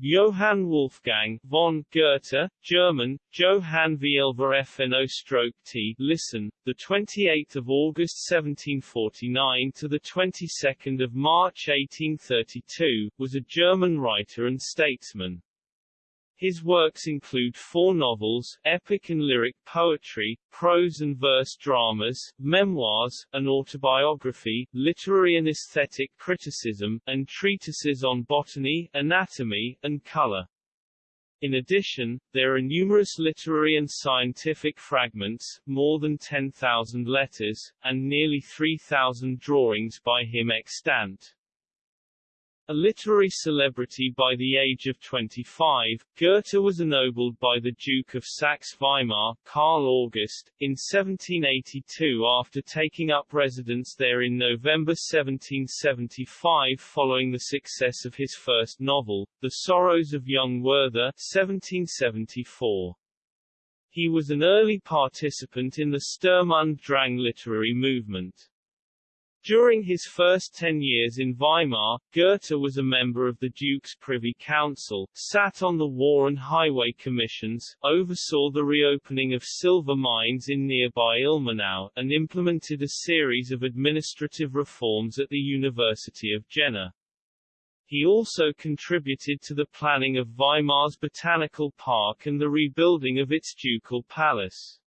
Johann Wolfgang von Goethe, German, Johann Vielver stroke T. Listen, the 28th of August 1749 to the 22nd of March 1832, was a German writer and statesman. His works include four novels, epic and lyric poetry, prose and verse dramas, memoirs, an autobiography, literary and aesthetic criticism, and treatises on botany, anatomy, and color. In addition, there are numerous literary and scientific fragments, more than 10,000 letters, and nearly 3,000 drawings by him extant. A literary celebrity by the age of 25, Goethe was ennobled by the Duke of Saxe-Weimar, Karl August, in 1782 after taking up residence there in November 1775 following the success of his first novel, The Sorrows of Young Werther 1774. He was an early participant in the Sturm und Drang literary movement. During his first ten years in Weimar, Goethe was a member of the Duke's Privy Council, sat on the War and Highway Commissions, oversaw the reopening of silver mines in nearby Ilmenau, and implemented a series of administrative reforms at the University of Jena. He also contributed to the planning of Weimar's Botanical Park and the rebuilding of its ducal palace.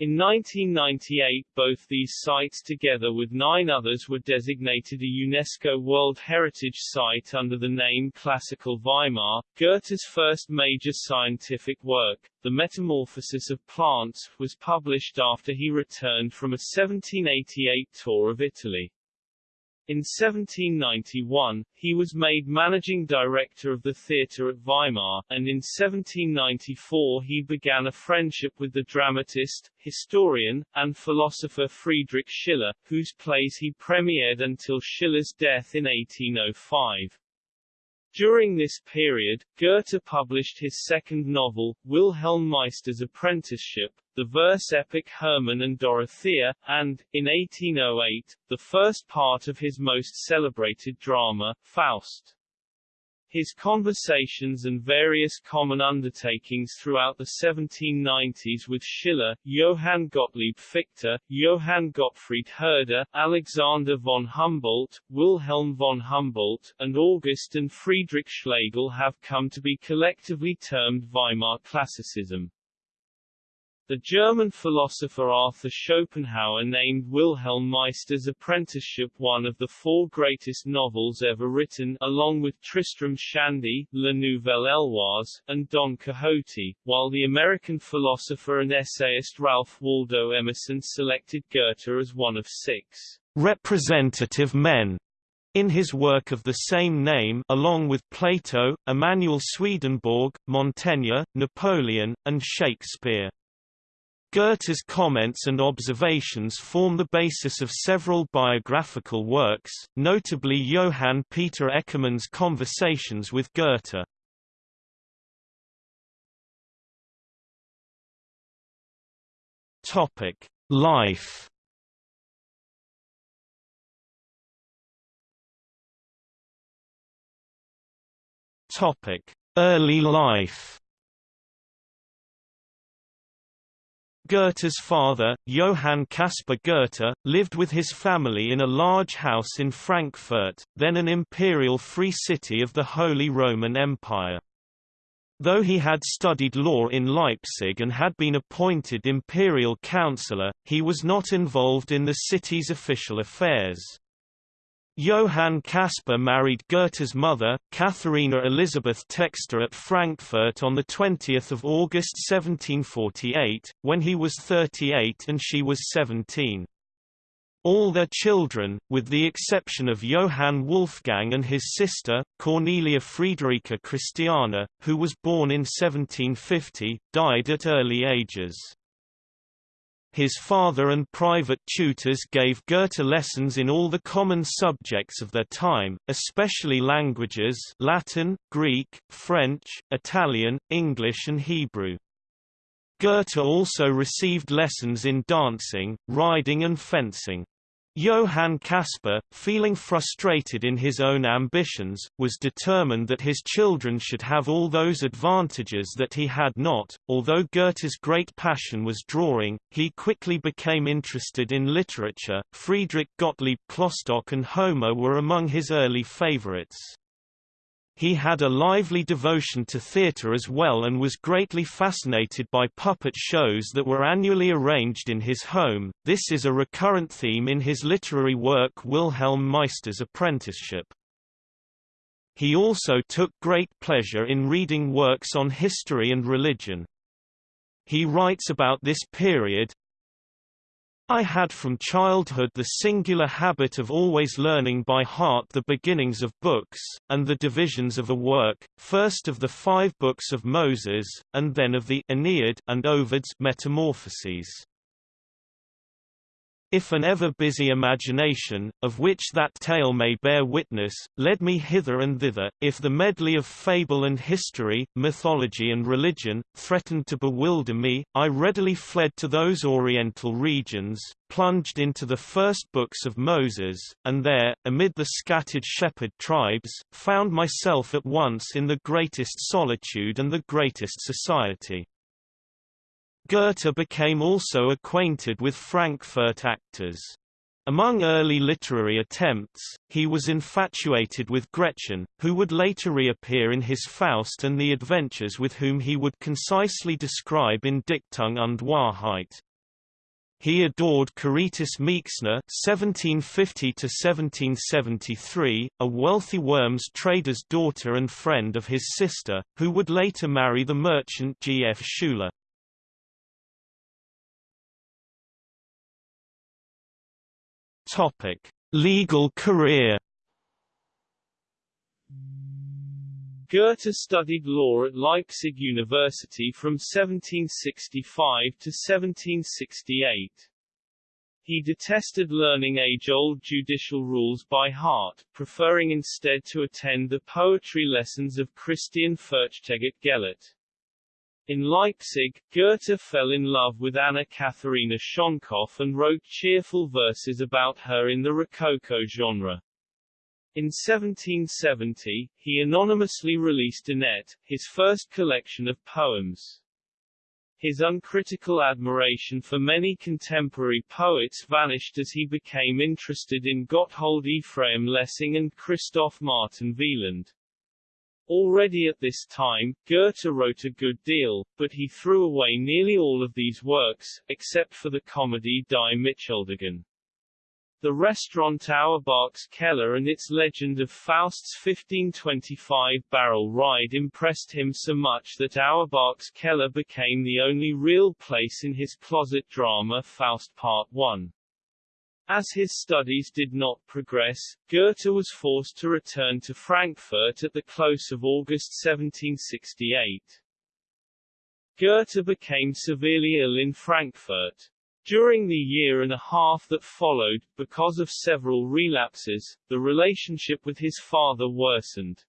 In 1998 both these sites together with nine others were designated a UNESCO World Heritage Site under the name Classical Weimar. Goethe's first major scientific work, The Metamorphosis of Plants, was published after he returned from a 1788 tour of Italy. In 1791, he was made managing director of the theatre at Weimar, and in 1794 he began a friendship with the dramatist, historian, and philosopher Friedrich Schiller, whose plays he premiered until Schiller's death in 1805. During this period, Goethe published his second novel, Wilhelm Meister's Apprenticeship, the verse epic Hermann and Dorothea, and, in 1808, the first part of his most celebrated drama, Faust. His conversations and various common undertakings throughout the 1790s with Schiller, Johann Gottlieb Fichte, Johann Gottfried Herder, Alexander von Humboldt, Wilhelm von Humboldt, and August and Friedrich Schlegel have come to be collectively termed Weimar Classicism. The German philosopher Arthur Schopenhauer named Wilhelm Meister's Apprenticeship one of the four greatest novels ever written, along with Tristram Shandy, La Nouvelle Heloise, and Don Quixote, while the American philosopher and essayist Ralph Waldo Emerson selected Goethe as one of six representative men in his work of the same name along with Plato, Emanuel Swedenborg, Montaigne, Napoleon, and Shakespeare. Goethe's comments and observations form the basis of several biographical works, notably Johann Peter Eckermann's Conversations with Goethe. Life. Early life. Goethe's father, Johann Caspar Goethe, lived with his family in a large house in Frankfurt, then an imperial free city of the Holy Roman Empire. Though he had studied law in Leipzig and had been appointed imperial councillor, he was not involved in the city's official affairs. Johann Caspar married Goethe's mother, Katharina Elisabeth Textor at Frankfurt on 20 August 1748, when he was 38 and she was 17. All their children, with the exception of Johann Wolfgang and his sister, Cornelia Friederica Christiana, who was born in 1750, died at early ages. His father and private tutors gave Goethe lessons in all the common subjects of their time, especially languages Latin, Greek, French, Italian, English and Hebrew. Goethe also received lessons in dancing, riding and fencing. Johann Caspar, feeling frustrated in his own ambitions, was determined that his children should have all those advantages that he had not. Although Goethe's great passion was drawing, he quickly became interested in literature. Friedrich Gottlieb Klopstock and Homer were among his early favorites. He had a lively devotion to theatre as well and was greatly fascinated by puppet shows that were annually arranged in his home. This is a recurrent theme in his literary work Wilhelm Meister's Apprenticeship. He also took great pleasure in reading works on history and religion. He writes about this period, I had from childhood the singular habit of always learning by heart the beginnings of books, and the divisions of a work, first of the five books of Moses, and then of the Aeneid and Ovid's Metamorphoses. If an ever-busy imagination, of which that tale may bear witness, led me hither and thither, if the medley of fable and history, mythology and religion, threatened to bewilder me, I readily fled to those oriental regions, plunged into the first books of Moses, and there, amid the scattered shepherd tribes, found myself at once in the greatest solitude and the greatest society. Goethe became also acquainted with Frankfurt actors. Among early literary attempts, he was infatuated with Gretchen, who would later reappear in his Faust and the adventures with whom he would concisely describe in Dichtung und Wahrheit. He adored Caritas Meixner (1750–1773), a wealthy Worms trader's daughter and friend of his sister, who would later marry the merchant G. F. Schuler. Topic: Legal career. Goethe studied law at Leipzig University from 1765 to 1768. He detested learning age-old judicial rules by heart, preferring instead to attend the poetry lessons of Christian Furchtgott Gellert. In Leipzig, Goethe fell in love with Anna Katharina Schönkopf and wrote cheerful verses about her in the Rococo genre. In 1770, he anonymously released Annette, his first collection of poems. His uncritical admiration for many contemporary poets vanished as he became interested in Gotthold Ephraim Lessing and Christoph Martin Wieland. Already at this time, Goethe wrote a good deal, but he threw away nearly all of these works, except for the comedy Die Mitschuldigen. The restaurant Auerbach's Keller and its legend of Faust's 1525 barrel ride impressed him so much that Auerbach's Keller became the only real place in his closet drama Faust Part 1. As his studies did not progress, Goethe was forced to return to Frankfurt at the close of August 1768. Goethe became severely ill in Frankfurt. During the year and a half that followed, because of several relapses, the relationship with his father worsened.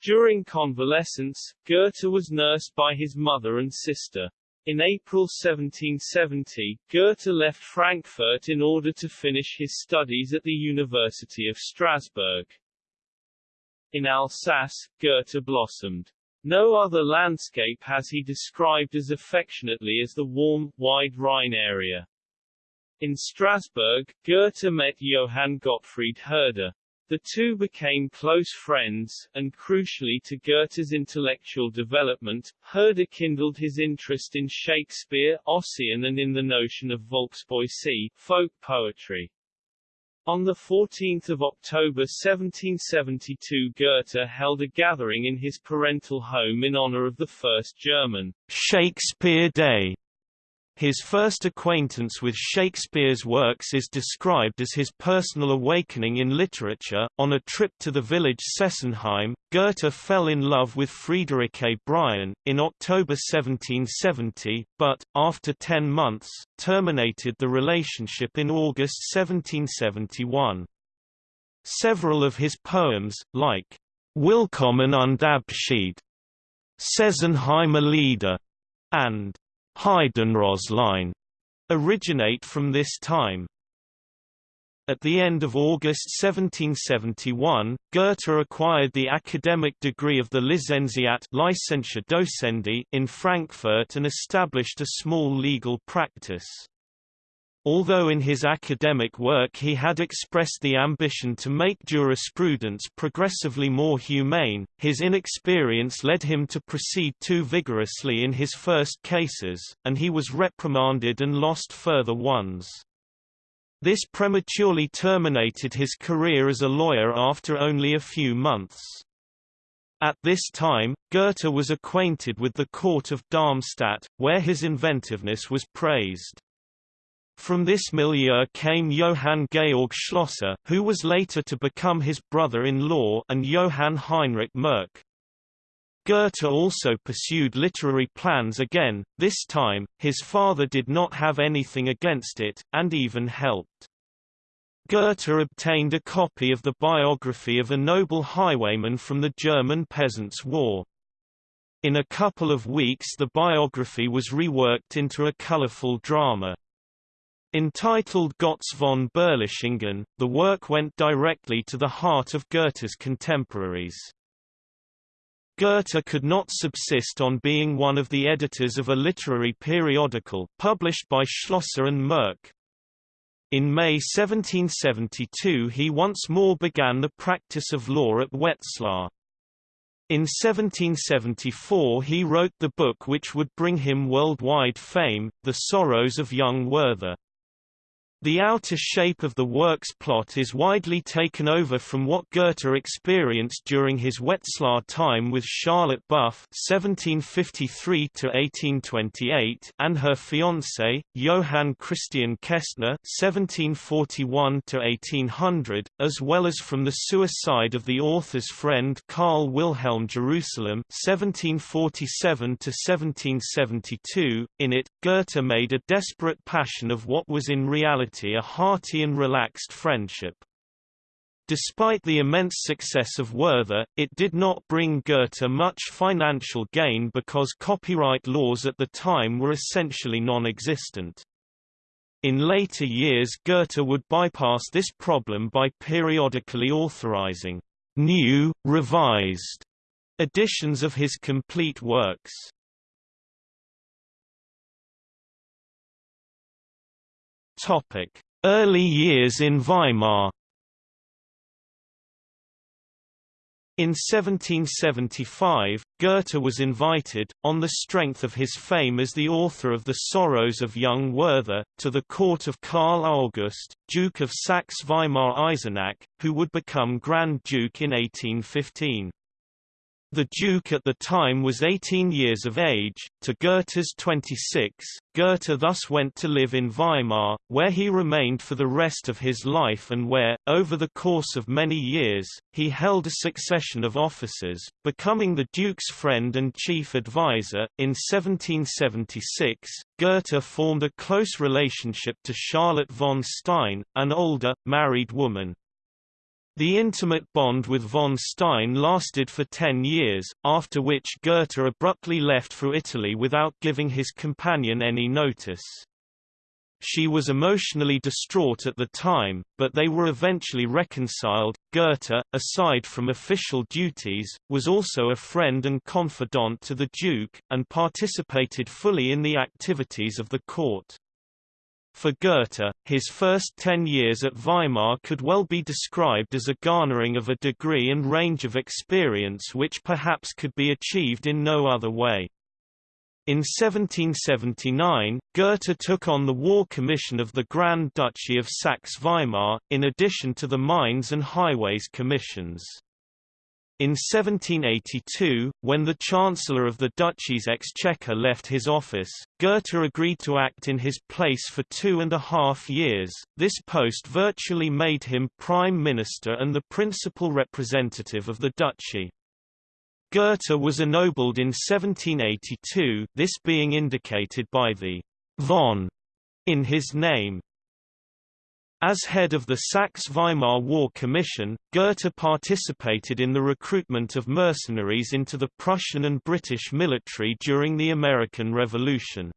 During convalescence, Goethe was nursed by his mother and sister. In April 1770, Goethe left Frankfurt in order to finish his studies at the University of Strasbourg. In Alsace, Goethe blossomed. No other landscape has he described as affectionately as the warm, wide Rhine area. In Strasbourg, Goethe met Johann Gottfried Herder. The two became close friends, and crucially to Goethe's intellectual development, Herder kindled his interest in Shakespeare, Ossian and in the notion of Volkspoesie, folk poetry. On 14 October 1772 Goethe held a gathering in his parental home in honor of the first German Shakespeare Day his first acquaintance with Shakespeare's works is described as his personal awakening in literature. On a trip to the village Sesenheim, Goethe fell in love with Friederike Brion, in October 1770, but, after ten months, terminated the relationship in August 1771. Several of his poems, like Willkommen und Abschied, Sesenheimer Lieder, and Heidenroslein originate from this time. At the end of August 1771, Goethe acquired the academic degree of the Lizenziat Docendi in Frankfurt and established a small legal practice. Although in his academic work he had expressed the ambition to make jurisprudence progressively more humane, his inexperience led him to proceed too vigorously in his first cases, and he was reprimanded and lost further ones. This prematurely terminated his career as a lawyer after only a few months. At this time, Goethe was acquainted with the court of Darmstadt, where his inventiveness was praised. From this milieu came Johann Georg Schlosser, who was later to become his brother-in-law and Johann Heinrich Merck. Goethe also pursued literary plans again, this time, his father did not have anything against it, and even helped. Goethe obtained a copy of the biography of a noble highwayman from the German Peasants' War. In a couple of weeks the biography was reworked into a colorful drama. Entitled Gotz von Berlichingen, the work went directly to the heart of Goethe's contemporaries. Goethe could not subsist on being one of the editors of a literary periodical, published by Schlosser and Merck. In May 1772 he once more began the practice of law at Wetzlar. In 1774 he wrote the book which would bring him worldwide fame, The Sorrows of Young Werther. The outer shape of the work's plot is widely taken over from what Goethe experienced during his Wetzlar time with Charlotte Buff (1753–1828) and her fiancé Johann Christian Kestner (1741–1800), as well as from the suicide of the author's friend Karl Wilhelm Jerusalem (1747–1772). In it, Goethe made a desperate passion of what was in reality reality a hearty and relaxed friendship. Despite the immense success of Werther, it did not bring Goethe much financial gain because copyright laws at the time were essentially non-existent. In later years Goethe would bypass this problem by periodically authorizing new, revised editions of his complete works. Topic: Early years in Weimar. In 1775, Goethe was invited, on the strength of his fame as the author of The Sorrows of Young Werther, to the court of Karl August, Duke of Saxe-Weimar-Eisenach, who would become Grand Duke in 1815. The Duke at the time was 18 years of age, to Goethe's 26. Goethe thus went to live in Weimar, where he remained for the rest of his life and where, over the course of many years, he held a succession of offices, becoming the Duke's friend and chief advisor. In 1776, Goethe formed a close relationship to Charlotte von Stein, an older, married woman. The intimate bond with von Stein lasted for ten years, after which Goethe abruptly left for Italy without giving his companion any notice. She was emotionally distraught at the time, but they were eventually reconciled. Goethe, aside from official duties, was also a friend and confidant to the Duke, and participated fully in the activities of the court. For Goethe, his first ten years at Weimar could well be described as a garnering of a degree and range of experience which perhaps could be achieved in no other way. In 1779, Goethe took on the War Commission of the Grand Duchy of Saxe-Weimar, in addition to the Mines and Highways Commissions. In 1782, when the Chancellor of the Duchy's Exchequer left his office, Goethe agreed to act in his place for two and a half years. This post virtually made him Prime Minister and the principal representative of the Duchy. Goethe was ennobled in 1782, this being indicated by the von in his name. As head of the Saxe-Weimar War Commission, Goethe participated in the recruitment of mercenaries into the Prussian and British military during the American Revolution.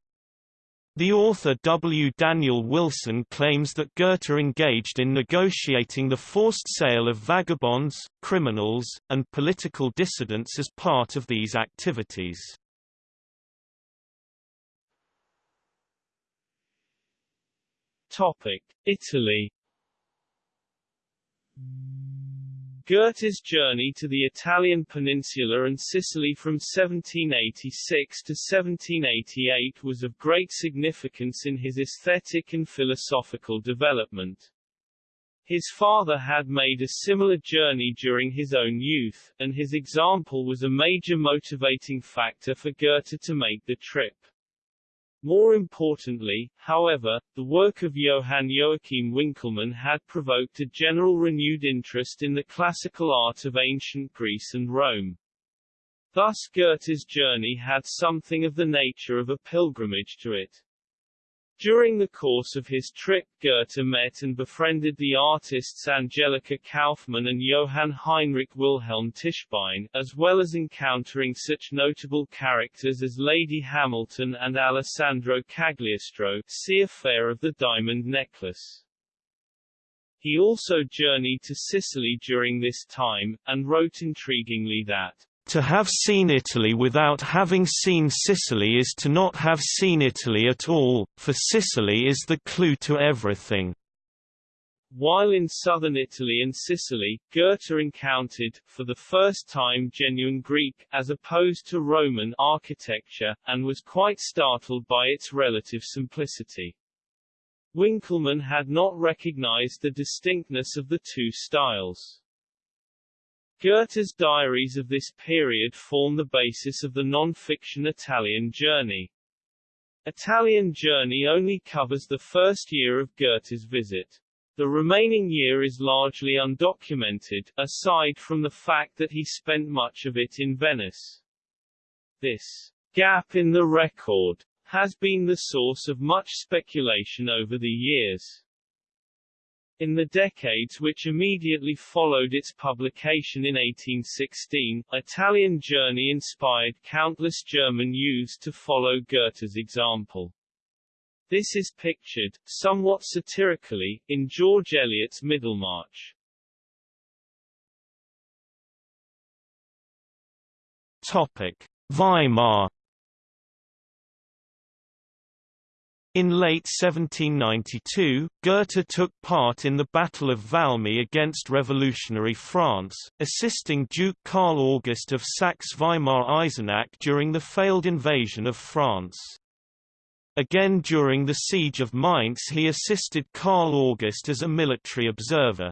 The author W. Daniel Wilson claims that Goethe engaged in negotiating the forced sale of vagabonds, criminals, and political dissidents as part of these activities. Italy Goethe's journey to the Italian peninsula and Sicily from 1786 to 1788 was of great significance in his aesthetic and philosophical development. His father had made a similar journey during his own youth, and his example was a major motivating factor for Goethe to make the trip. More importantly, however, the work of Johann Joachim Winckelmann had provoked a general renewed interest in the classical art of ancient Greece and Rome. Thus Goethe's journey had something of the nature of a pilgrimage to it. During the course of his trip Goethe met and befriended the artists Angelica Kauffmann and Johann Heinrich Wilhelm Tischbein, as well as encountering such notable characters as Lady Hamilton and Alessandro Cagliostro see Affair of the Diamond Necklace. He also journeyed to Sicily during this time, and wrote intriguingly that to have seen Italy without having seen Sicily is to not have seen Italy at all, for Sicily is the clue to everything. While in southern Italy and Sicily, Goethe encountered, for the first time genuine Greek, as opposed to Roman, architecture, and was quite startled by its relative simplicity. Winckelmann had not recognized the distinctness of the two styles. Goethe's diaries of this period form the basis of the non-fiction Italian Journey. Italian Journey only covers the first year of Goethe's visit. The remaining year is largely undocumented, aside from the fact that he spent much of it in Venice. This gap in the record has been the source of much speculation over the years. In the decades which immediately followed its publication in 1816, Italian Journey inspired countless German youths to follow Goethe's example. This is pictured, somewhat satirically, in George Eliot's Middlemarch. Topic. Weimar In late 1792, Goethe took part in the Battle of Valmy against revolutionary France, assisting Duke Karl August of Saxe-Weimar-Eisenach during the failed invasion of France. Again during the Siege of Mainz he assisted Karl August as a military observer.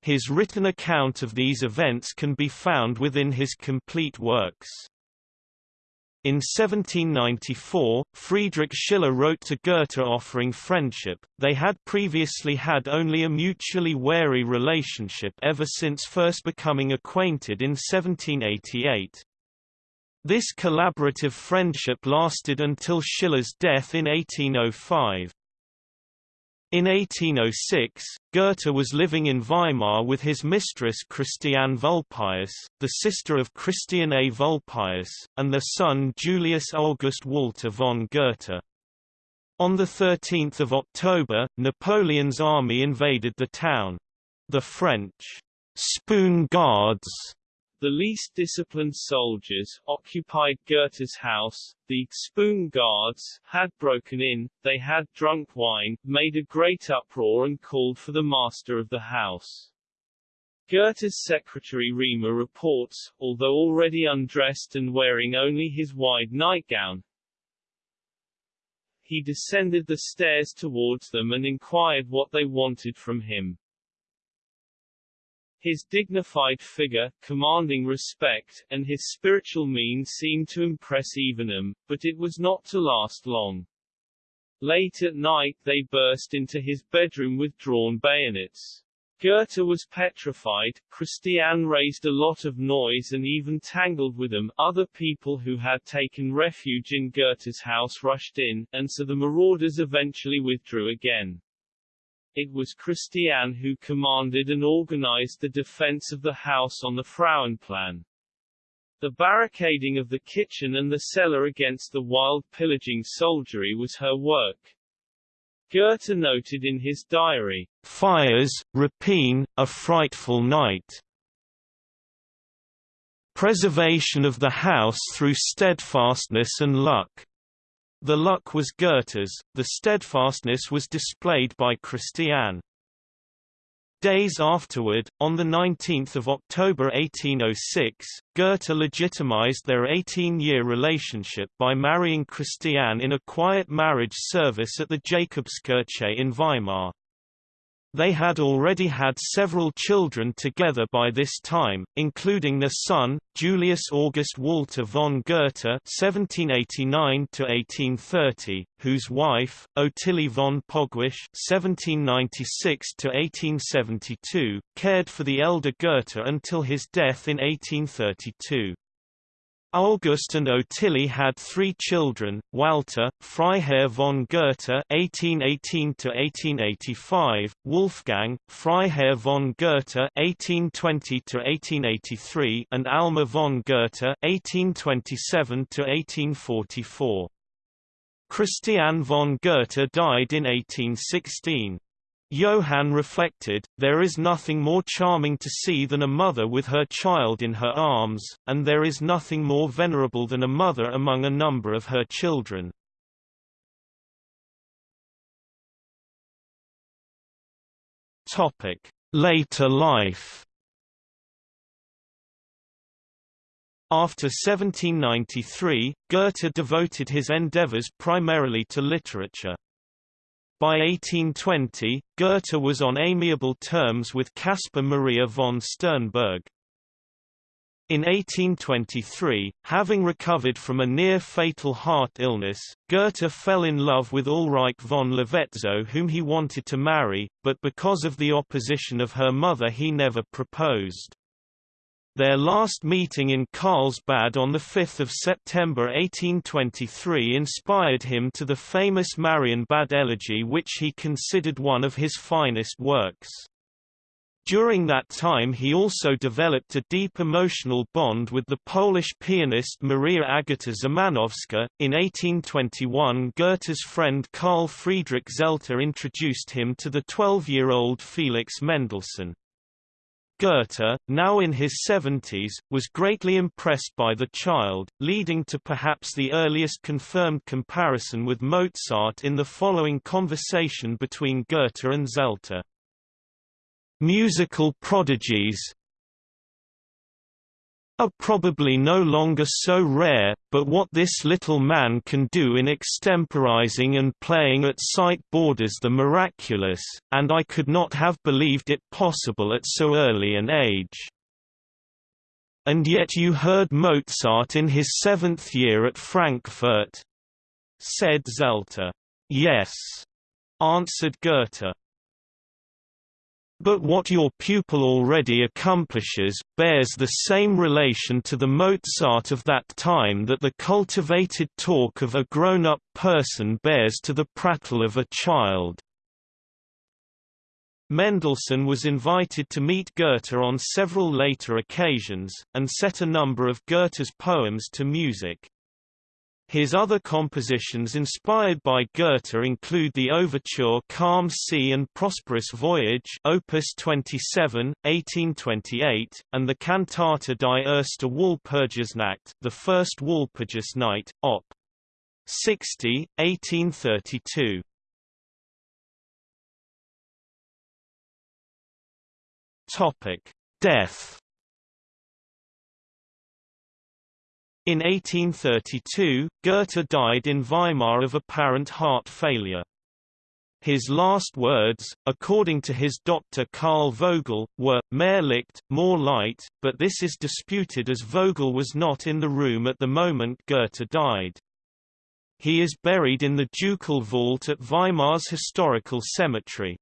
His written account of these events can be found within his complete works. In 1794, Friedrich Schiller wrote to Goethe offering friendship. They had previously had only a mutually wary relationship ever since first becoming acquainted in 1788. This collaborative friendship lasted until Schiller's death in 1805. In 1806, Goethe was living in Weimar with his mistress Christiane Vulpius, the sister of Christian A. Vulpius, and their son Julius August Walter von Goethe. On 13 October, Napoleon's army invaded the town. The French «spoon guards» The least disciplined soldiers, occupied Goethe's house, the spoon guards, had broken in, they had drunk wine, made a great uproar and called for the master of the house. Goethe's secretary Riemer reports, although already undressed and wearing only his wide nightgown, he descended the stairs towards them and inquired what they wanted from him. His dignified figure, commanding respect, and his spiritual mien seemed to impress Evenham, but it was not to last long. Late at night they burst into his bedroom with drawn bayonets. Goethe was petrified, Christiane raised a lot of noise and even tangled with them, other people who had taken refuge in Goethe's house rushed in, and so the marauders eventually withdrew again. It was Christiane who commanded and organized the defense of the house on the Frauenplan. The barricading of the kitchen and the cellar against the wild pillaging soldiery was her work. Goethe noted in his diary, Fires, rapine, a frightful night. Preservation of the house through steadfastness and luck. The luck was Goethe's, the steadfastness was displayed by Christiane. Days afterward, on 19 October 1806, Goethe legitimized their 18-year relationship by marrying Christiane in a quiet marriage service at the Jakobskirche in Weimar. They had already had several children together by this time, including their son, Julius August Walter von Goethe (1789–1830), whose wife, Ottilie von Pogwisch (1796–1872), cared for the elder Goethe until his death in 1832. August and Ottilie had three children, Walter, Freiherr von Goethe (1818–1885), Wolfgang, Freiherr von Goethe (1820–1883), and Alma von Goethe (1827–1844). Christiane von Goethe died in 1816. Johann reflected, there is nothing more charming to see than a mother with her child in her arms, and there is nothing more venerable than a mother among a number of her children. Later life After 1793, Goethe devoted his endeavors primarily to literature. By 1820, Goethe was on amiable terms with Caspar Maria von Sternberg. In 1823, having recovered from a near-fatal heart illness, Goethe fell in love with Ulrike von Levetzow whom he wanted to marry, but because of the opposition of her mother he never proposed. Their last meeting in Carlsbad on 5 September 1823 inspired him to the famous Marienbad elegy which he considered one of his finest works. During that time he also developed a deep emotional bond with the Polish pianist Maria Agata Szymanowska. In 1821 Goethe's friend Carl Friedrich Zelter introduced him to the 12-year-old Felix Mendelssohn. Goethe, now in his 70s, was greatly impressed by the child, leading to perhaps the earliest confirmed comparison with Mozart in the following conversation between Goethe and Zelter. Musical prodigies are probably no longer so rare, but what this little man can do in extemporizing and playing at sight borders the miraculous, and I could not have believed it possible at so early an age. And yet you heard Mozart in his seventh year at Frankfurt? said Zelter. Yes, answered Goethe. But what your pupil already accomplishes, bears the same relation to the Mozart of that time that the cultivated talk of a grown-up person bears to the prattle of a child. Mendelssohn was invited to meet Goethe on several later occasions, and set a number of Goethe's poems to music. His other compositions inspired by Goethe include the overture Calm Sea and Prosperous Voyage Opus 27, 1828, and the Cantata die erste Walpurgisnacht the First Walpurgis Night, Op. 60, 1832. Death In 1832, Goethe died in Weimar of apparent heart failure. His last words, according to his doctor Karl Vogel, were, Mehr Licht, more light, but this is disputed as Vogel was not in the room at the moment Goethe died. He is buried in the ducal vault at Weimar's historical cemetery.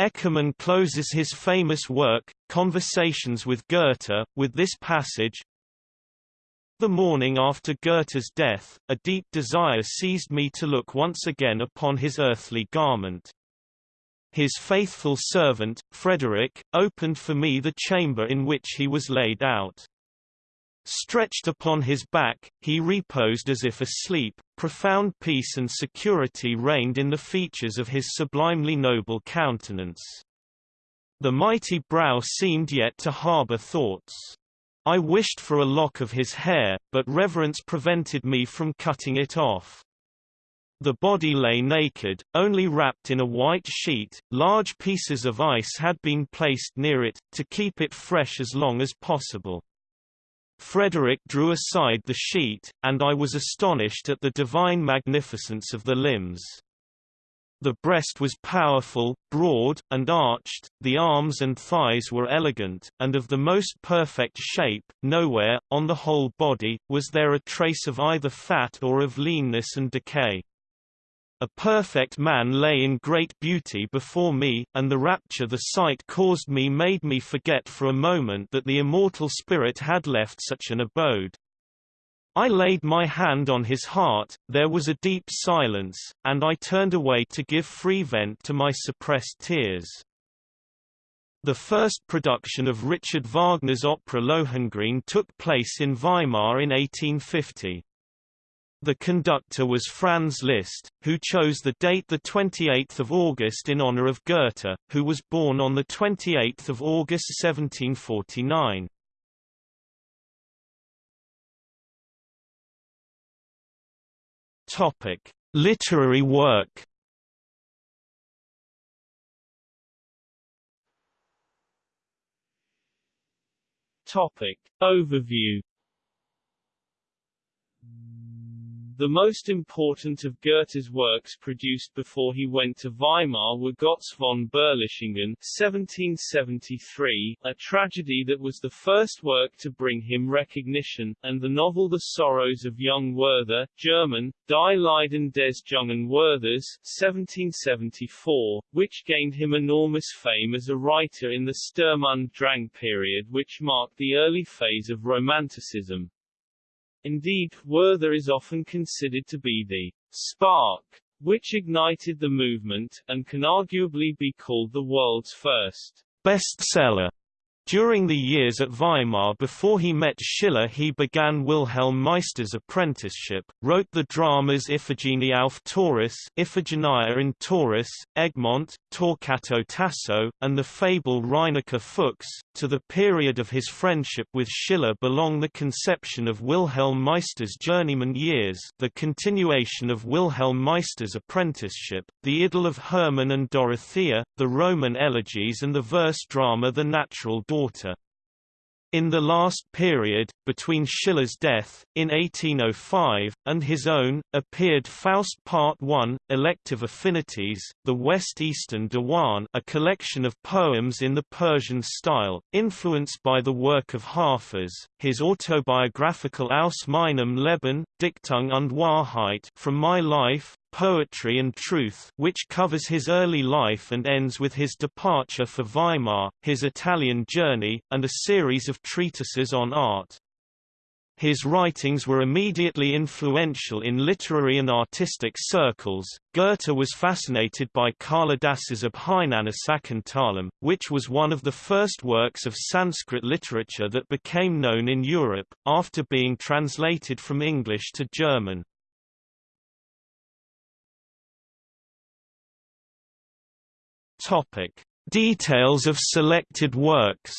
Eckermann closes his famous work, Conversations with Goethe, with this passage, the morning after Goethe's death, a deep desire seized me to look once again upon his earthly garment. His faithful servant, Frederick, opened for me the chamber in which he was laid out. Stretched upon his back, he reposed as if asleep, profound peace and security reigned in the features of his sublimely noble countenance. The mighty brow seemed yet to harbour thoughts. I wished for a lock of his hair, but reverence prevented me from cutting it off. The body lay naked, only wrapped in a white sheet, large pieces of ice had been placed near it, to keep it fresh as long as possible. Frederick drew aside the sheet, and I was astonished at the divine magnificence of the limbs. The breast was powerful, broad, and arched, the arms and thighs were elegant, and of the most perfect shape, nowhere, on the whole body, was there a trace of either fat or of leanness and decay. A perfect man lay in great beauty before me, and the rapture the sight caused me made me forget for a moment that the immortal spirit had left such an abode. I laid my hand on his heart, there was a deep silence, and I turned away to give free vent to my suppressed tears. The first production of Richard Wagner's opera Lohengrin took place in Weimar in 1850. The conductor was Franz Liszt, who chose the date 28 August in honor of Goethe, who was born on 28 August 1749. Topic: Literary work. Topic: Overview The most important of Goethe's works produced before he went to Weimar were Götz von Berlichingen 1773, a tragedy that was the first work to bring him recognition, and the novel The Sorrows of Young Werther, German, Die Leiden des jungen Werthers 1774, which gained him enormous fame as a writer in the Sturm und Drang period which marked the early phase of Romanticism. Indeed, Werther is often considered to be the spark which ignited the movement, and can arguably be called the world's first bestseller. During the years at Weimar before he met Schiller he began Wilhelm Meister's apprenticeship, wrote the dramas Iphigenie auf Tauris Iphigenia in Tauris, Egmont, Torquato Tasso, and the fable Reineke Fuchs. To the period of his friendship with Schiller belong the conception of Wilhelm Meister's journeyman years the continuation of Wilhelm Meister's apprenticeship, the idyll of Hermann and Dorothea, the Roman elegies and the verse drama The Natural daughter. In the last period, between Schiller's death, in 1805, and his own, appeared Faust Part I, Elective Affinities, the West-Eastern Diwan a collection of poems in the Persian style, influenced by the work of Hafez, his autobiographical Aus meinem Leben, Dichtung und Wahrheit from My Life, Poetry and Truth which covers his early life and ends with his departure for Weimar, his Italian journey, and a series of treatises on art. His writings were immediately influential in literary and artistic circles. Goethe was fascinated by Kalidas's Abhijnanasakuntalam, which was one of the first works of Sanskrit literature that became known in Europe, after being translated from English to German. Topic: Details of selected works.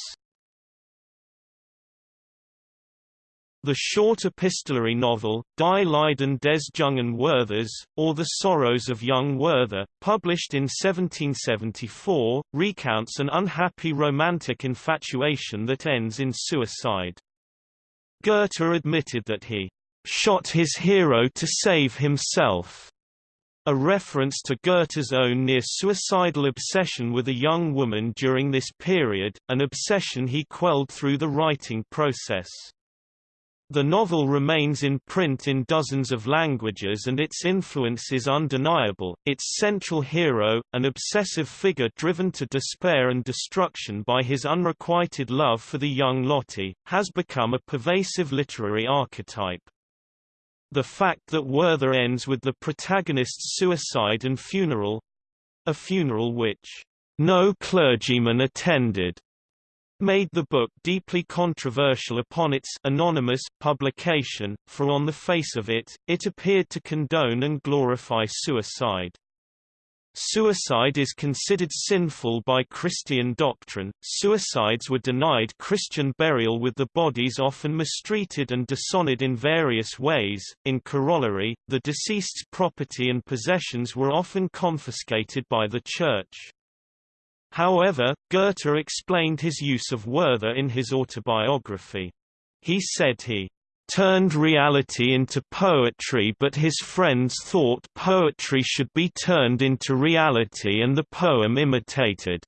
The short epistolary novel, Die Leiden des jungen Werthers, or The Sorrows of Young Werther, published in 1774, recounts an unhappy romantic infatuation that ends in suicide. Goethe admitted that he shot his hero to save himself a reference to Goethe's own near-suicidal obsession with a young woman during this period, an obsession he quelled through the writing process. The novel remains in print in dozens of languages and its influence is undeniable. Its central hero, an obsessive figure driven to despair and destruction by his unrequited love for the young Lotte, has become a pervasive literary archetype. The fact that Werther ends with the protagonist's suicide and funeral—a funeral which no clergyman attended, made the book deeply controversial upon its anonymous publication, for on the face of it, it appeared to condone and glorify suicide. Suicide is considered sinful by Christian doctrine. Suicides were denied Christian burial with the bodies often mistreated and dishonored in various ways. In corollary, the deceased's property and possessions were often confiscated by the Church. However, Goethe explained his use of Werther in his autobiography. He said he turned reality into poetry but his friends thought poetry should be turned into reality and the poem imitated.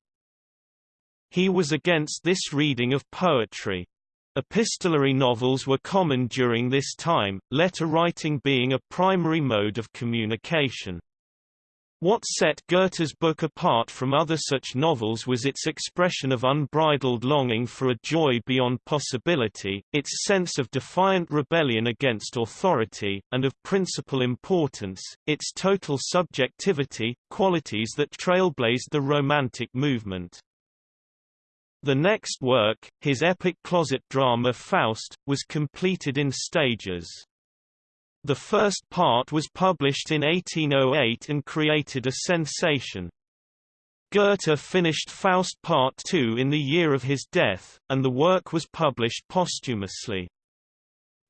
He was against this reading of poetry. Epistolary novels were common during this time, letter writing being a primary mode of communication. What set Goethe's book apart from other such novels was its expression of unbridled longing for a joy beyond possibility, its sense of defiant rebellion against authority, and of principal importance, its total subjectivity, qualities that trailblazed the Romantic movement. The next work, his epic closet drama Faust, was completed in stages. The first part was published in 1808 and created a sensation. Goethe finished Faust Part II in the year of his death, and the work was published posthumously.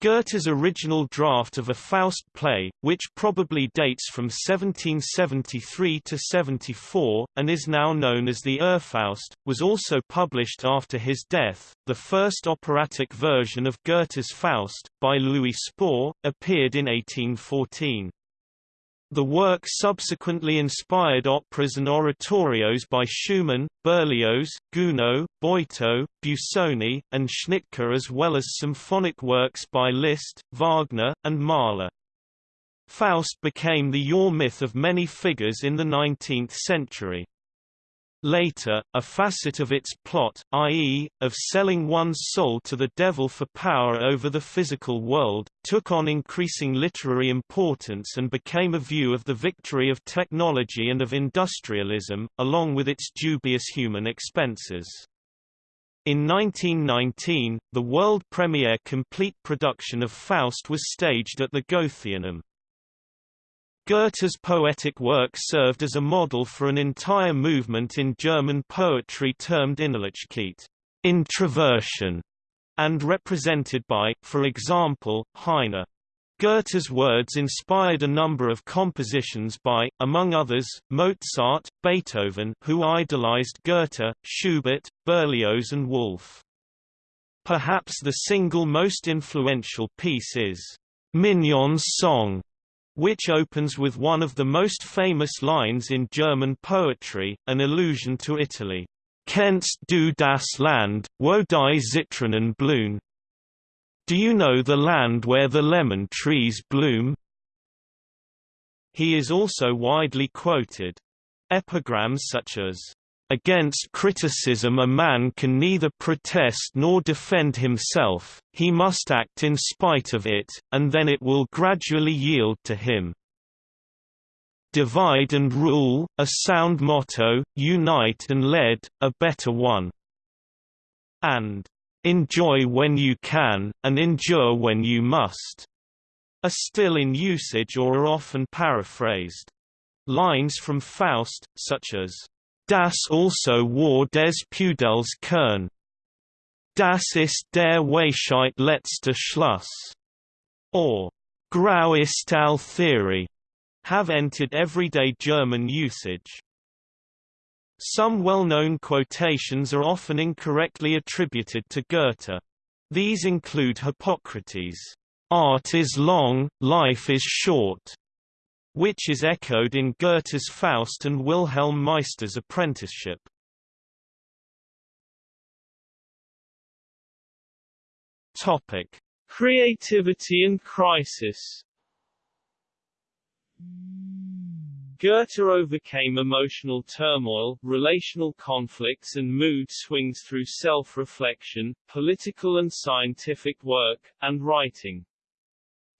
Goethe's original draft of a Faust play, which probably dates from 1773 to 74, and is now known as the Urfaust, was also published after his death. The first operatic version of Goethe's Faust, by Louis Spohr, appeared in 1814. The work subsequently inspired operas and oratorios by Schumann, Berlioz, Gounod, Boito, Busoni, and Schnittke as well as symphonic works by Liszt, Wagner, and Mahler. Faust became the Ur-myth of many figures in the 19th century. Later, a facet of its plot, i.e., of selling one's soul to the devil for power over the physical world, took on increasing literary importance and became a view of the victory of technology and of industrialism, along with its dubious human expenses. In 1919, the world premiere complete production of Faust was staged at the Goetheanum. Goethe's poetic work served as a model for an entire movement in German poetry termed Innerlichkeit introversion, and represented by, for example, Heine. Goethe's words inspired a number of compositions by, among others, Mozart, Beethoven who idolized Goethe, Schubert, Berlioz and Wolf. Perhaps the single most influential piece is Mignon's Song, which opens with one of the most famous lines in German poetry, an allusion to Italy. Kennst du das Land, wo die Zitronen blühen? Do you know the land where the lemon trees bloom? He is also widely quoted. Epigrams such as, Against criticism a man can neither protest nor defend himself, he must act in spite of it, and then it will gradually yield to him. Divide and rule, a sound motto, unite and lead, a better one. And enjoy when you can, and endure when you must, are still in usage or are often paraphrased. Lines from Faust, such as Das also war des Pudels Kern. Das ist der Weisheit letzter Schluss. Or Grau ist all theory have entered everyday German usage. Some well-known quotations are often incorrectly attributed to Goethe. These include Hippocrates, "'Art is long, life is short' which is echoed in Goethe's Faust and Wilhelm Meister's apprenticeship. Topic: Creativity and crisis. Goethe overcame emotional turmoil, relational conflicts and mood swings through self-reflection, political and scientific work, and writing.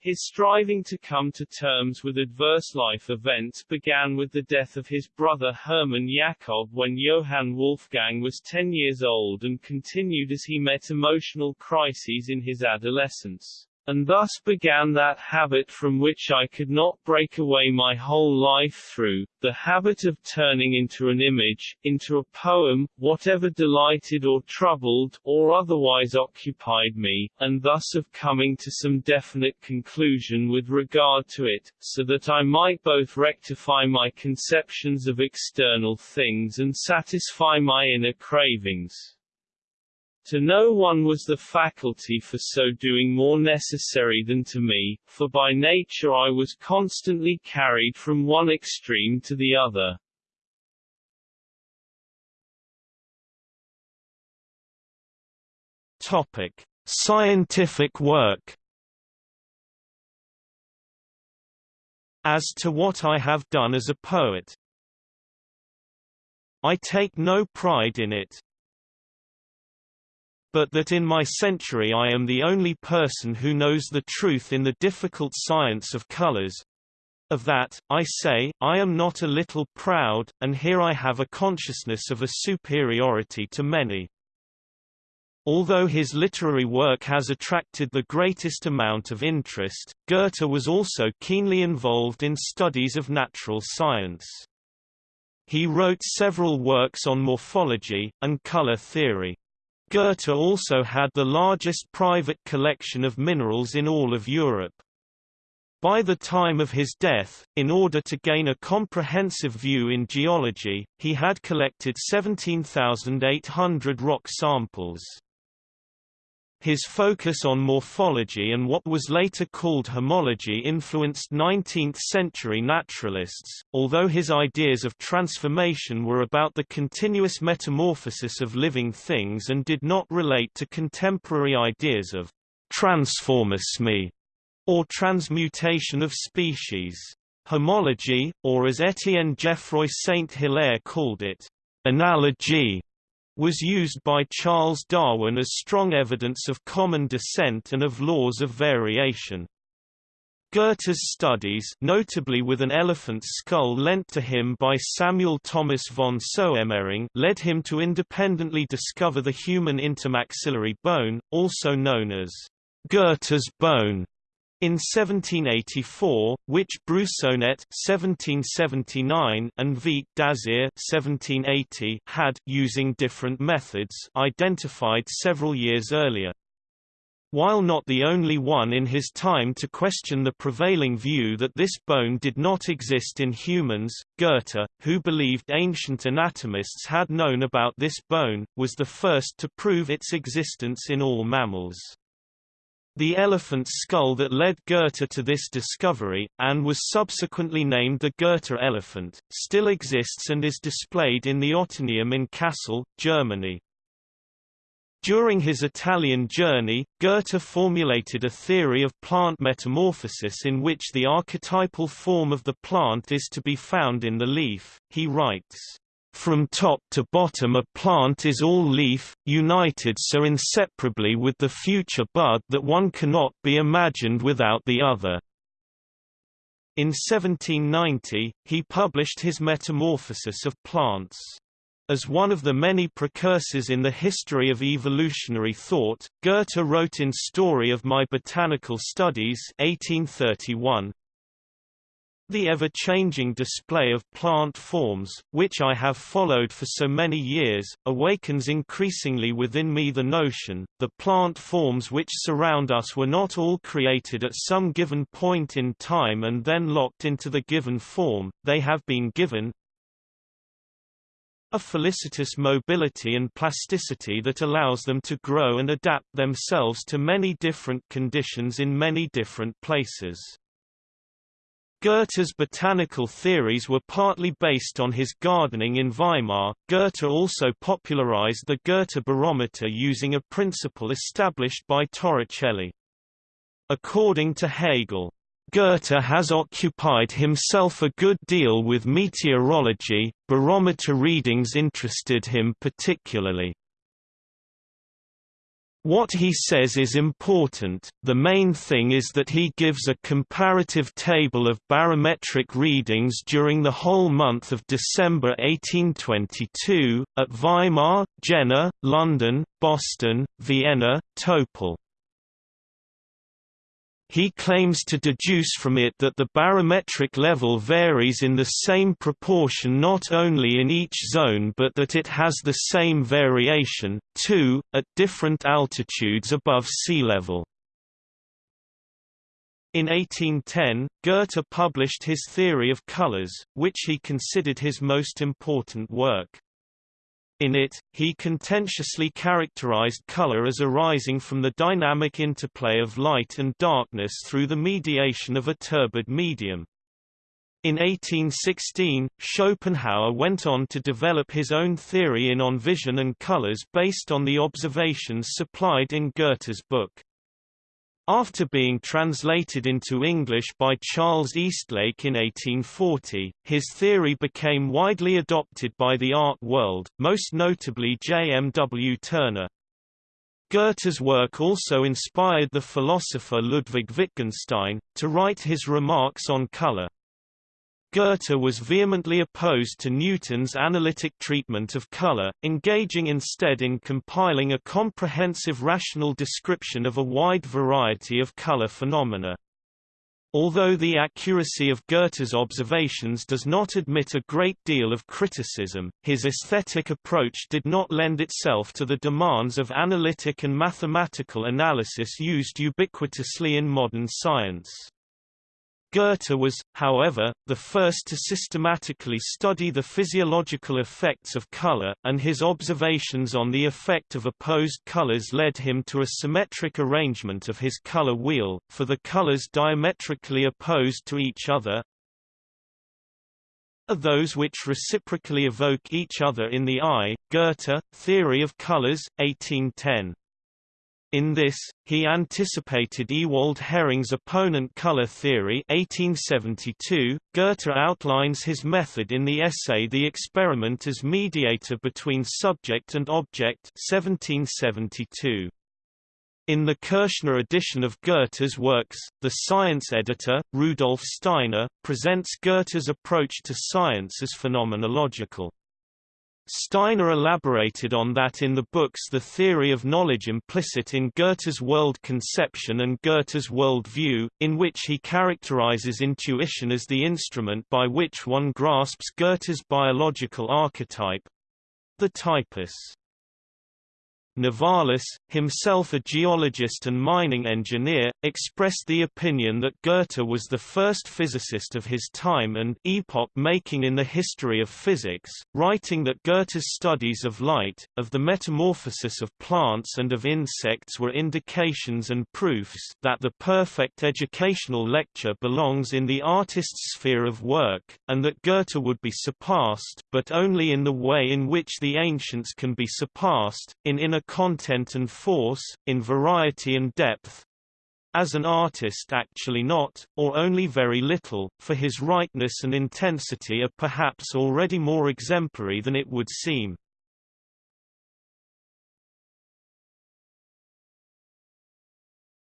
His striving to come to terms with adverse life events began with the death of his brother Hermann Jakob when Johann Wolfgang was 10 years old and continued as he met emotional crises in his adolescence and thus began that habit from which I could not break away my whole life through, the habit of turning into an image, into a poem, whatever delighted or troubled, or otherwise occupied me, and thus of coming to some definite conclusion with regard to it, so that I might both rectify my conceptions of external things and satisfy my inner cravings. To no one was the faculty for so doing more necessary than to me, for by nature I was constantly carried from one extreme to the other. Topic: Scientific work. As to what I have done as a poet, I take no pride in it, but that in my century I am the only person who knows the truth in the difficult science of colors. Of that, I say, I am not a little proud, and here I have a consciousness of a superiority to many. Although his literary work has attracted the greatest amount of interest, Goethe was also keenly involved in studies of natural science. He wrote several works on morphology, and color theory. Goethe also had the largest private collection of minerals in all of Europe. By the time of his death, in order to gain a comprehensive view in geology, he had collected 17,800 rock samples. His focus on morphology and what was later called homology influenced 19th-century naturalists, although his ideas of transformation were about the continuous metamorphosis of living things and did not relate to contemporary ideas of transformisme or transmutation of species. Homology, or as Étienne Geoffroy Saint-Hilaire called it, analogy, was used by Charles Darwin as strong evidence of common descent and of laws of variation. Goethe's studies notably with an elephant's skull lent to him by Samuel Thomas von Soemmerring led him to independently discover the human intermaxillary bone, also known as Goethe's bone, in 1784, which Broussonnet (1779) and d'Azyr (1780) had, using different methods, identified several years earlier. While not the only one in his time to question the prevailing view that this bone did not exist in humans, Goethe, who believed ancient anatomists had known about this bone, was the first to prove its existence in all mammals. The elephant's skull that led Goethe to this discovery, and was subsequently named the Goethe elephant, still exists and is displayed in the Ottoneum in Kassel, Germany. During his Italian journey, Goethe formulated a theory of plant metamorphosis in which the archetypal form of the plant is to be found in the leaf. He writes, from top to bottom a plant is all leaf, united so inseparably with the future bud that one cannot be imagined without the other. In 1790, he published his Metamorphosis of Plants. As one of the many precursors in the history of evolutionary thought, Goethe wrote in Story of My Botanical Studies 1831, the ever-changing display of plant forms, which I have followed for so many years, awakens increasingly within me the notion, the plant forms which surround us were not all created at some given point in time and then locked into the given form, they have been given a felicitous mobility and plasticity that allows them to grow and adapt themselves to many different conditions in many different places. Goethe's botanical theories were partly based on his gardening in Weimar. Goethe also popularized the Goethe barometer using a principle established by Torricelli. According to Hegel, Goethe has occupied himself a good deal with meteorology, barometer readings interested him particularly. What he says is important, the main thing is that he gives a comparative table of barometric readings during the whole month of December 1822, at Weimar, Jena, London, Boston, Vienna, Topol. He claims to deduce from it that the barometric level varies in the same proportion not only in each zone but that it has the same variation, too, at different altitudes above sea level. In 1810, Goethe published his theory of colors, which he considered his most important work. In it, he contentiously characterized color as arising from the dynamic interplay of light and darkness through the mediation of a turbid medium. In 1816, Schopenhauer went on to develop his own theory in on vision and colors based on the observations supplied in Goethe's book. After being translated into English by Charles Eastlake in 1840, his theory became widely adopted by the art world, most notably J. M. W. Turner. Goethe's work also inspired the philosopher Ludwig Wittgenstein, to write his remarks on color. Goethe was vehemently opposed to Newton's analytic treatment of color, engaging instead in compiling a comprehensive rational description of a wide variety of color phenomena. Although the accuracy of Goethe's observations does not admit a great deal of criticism, his aesthetic approach did not lend itself to the demands of analytic and mathematical analysis used ubiquitously in modern science. Goethe was, however, the first to systematically study the physiological effects of color, and his observations on the effect of opposed colors led him to a symmetric arrangement of his color wheel, for the colors diametrically opposed to each other are those which reciprocally evoke each other in the eye. Goethe, Theory of Colors, 1810. In this, he anticipated Ewald Hering's opponent color theory 1872. Goethe outlines his method in the essay The Experiment as Mediator Between Subject and Object 1772. In the Kürschner edition of Goethe's works, the science editor, Rudolf Steiner, presents Goethe's approach to science as phenomenological. Steiner elaborated on that in the books The Theory of Knowledge implicit in Goethe's world conception and Goethe's world view, in which he characterizes intuition as the instrument by which one grasps Goethe's biological archetype—the typus. Novalis, himself a geologist and mining engineer, expressed the opinion that Goethe was the first physicist of his time and epoch-making in the history of physics, writing that Goethe's studies of light, of the metamorphosis of plants and of insects were indications and proofs that the perfect educational lecture belongs in the artist's sphere of work, and that Goethe would be surpassed but only in the way in which the ancients can be surpassed, in inner content and force, in variety and depth, as an artist actually not, or only very little, for his rightness and intensity are perhaps already more exemplary than it would seem.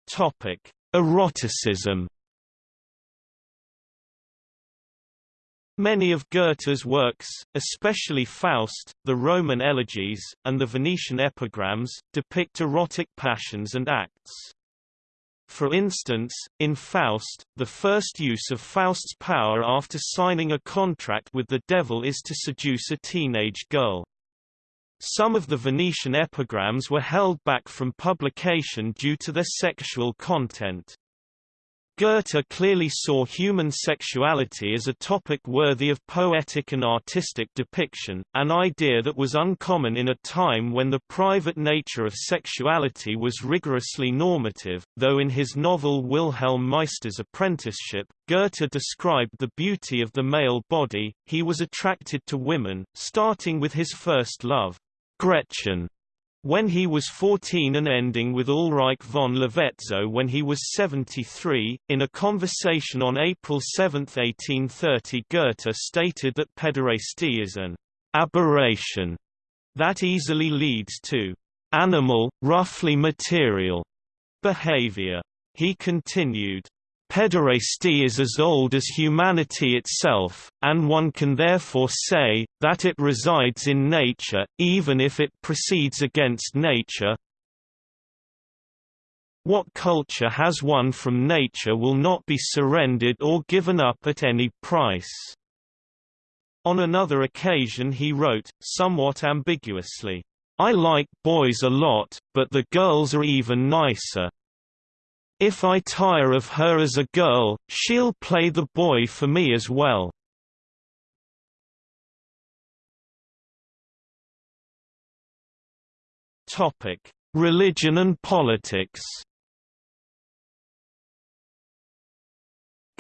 Topic: Eroticism Many of Goethe's works, especially Faust, the Roman elegies, and the Venetian epigrams, depict erotic passions and acts. For instance, in Faust, the first use of Faust's power after signing a contract with the devil is to seduce a teenage girl. Some of the Venetian epigrams were held back from publication due to their sexual content. Goethe clearly saw human sexuality as a topic worthy of poetic and artistic depiction, an idea that was uncommon in a time when the private nature of sexuality was rigorously normative, though in his novel Wilhelm Meister's Apprenticeship, Goethe described the beauty of the male body, he was attracted to women, starting with his first love, Gretchen, when he was 14 and ending with Ulrike von Levetzow when he was 73, in a conversation on April 7, 1830 Goethe stated that pederasty is an aberration that easily leads to animal, roughly material behavior. He continued, Pederasty is as old as humanity itself, and one can therefore say, that it resides in nature, even if it proceeds against nature. What culture has won from nature will not be surrendered or given up at any price. On another occasion he wrote, somewhat ambiguously, I like boys a lot, but the girls are even nicer. If I tire of her as a girl, she'll play the boy for me as well. Topic: Religion and politics.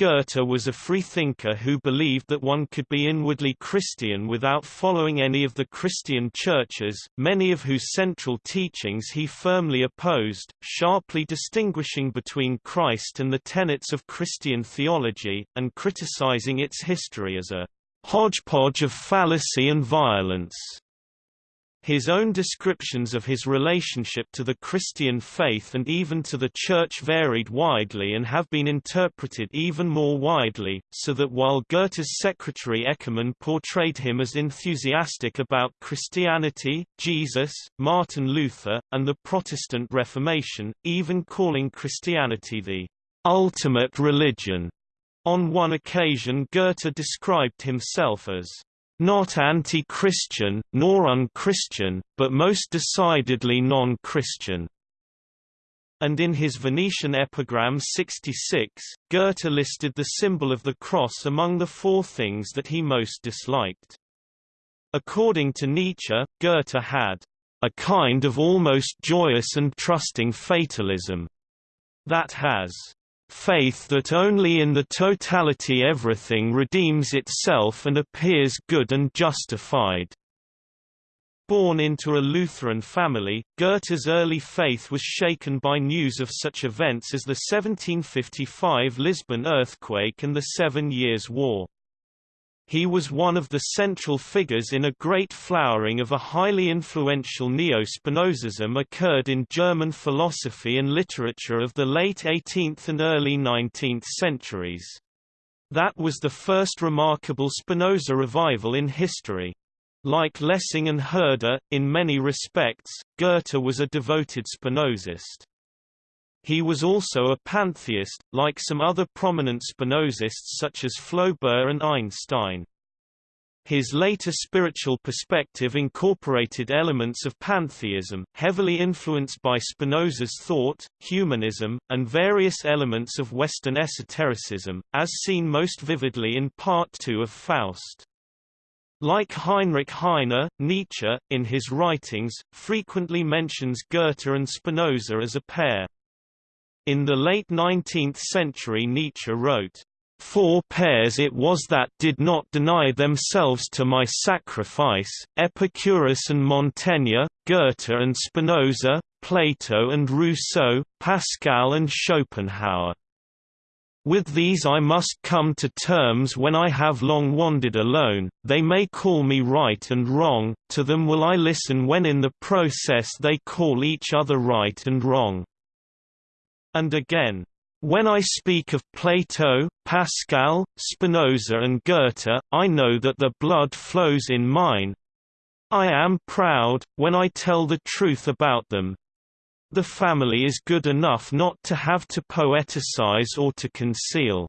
Goethe was a freethinker who believed that one could be inwardly Christian without following any of the Christian churches, many of whose central teachings he firmly opposed, sharply distinguishing between Christ and the tenets of Christian theology, and criticizing its history as a hodgepodge of fallacy and violence. His own descriptions of his relationship to the Christian faith and even to the Church varied widely and have been interpreted even more widely, so that while Goethe's secretary Eckermann portrayed him as enthusiastic about Christianity, Jesus, Martin Luther, and the Protestant Reformation, even calling Christianity the ultimate religion. On one occasion Goethe described himself as not anti-Christian, nor unchristian, but most decidedly non-Christian. And in his Venetian epigram 66, Goethe listed the symbol of the cross among the four things that he most disliked. According to Nietzsche, Goethe had a kind of almost joyous and trusting fatalism that has faith that only in the totality everything redeems itself and appears good and justified. Born into a Lutheran family, Goethe's early faith was shaken by news of such events as the 1755 Lisbon earthquake and the Seven Years' War. He was one of the central figures in a great flowering of a highly influential neo-Spinozism occurred in German philosophy and literature of the late 18th and early 19th centuries. That was the first remarkable Spinoza revival in history. Like Lessing and Herder, in many respects, Goethe was a devoted Spinozist. He was also a pantheist, like some other prominent Spinozists such as Flaubert and Einstein. His later spiritual perspective incorporated elements of pantheism, heavily influenced by Spinoza's thought, humanism, and various elements of Western esotericism, as seen most vividly in Part II of Faust. Like Heinrich Heine, Nietzsche, in his writings, frequently mentions Goethe and Spinoza as a pair. In the late 19th century Nietzsche wrote, Four pairs it was that did not deny themselves to my sacrifice, Epicurus and Montaigne, Goethe and Spinoza, Plato and Rousseau, Pascal and Schopenhauer. With these I must come to terms when I have long wandered alone, they may call me right and wrong, to them will I listen when in the process they call each other right and wrong. And again, when I speak of Plato, Pascal, Spinoza and Goethe, I know that the blood flows in mine. I am proud, when I tell the truth about them. The family is good enough not to have to poeticize or to conceal.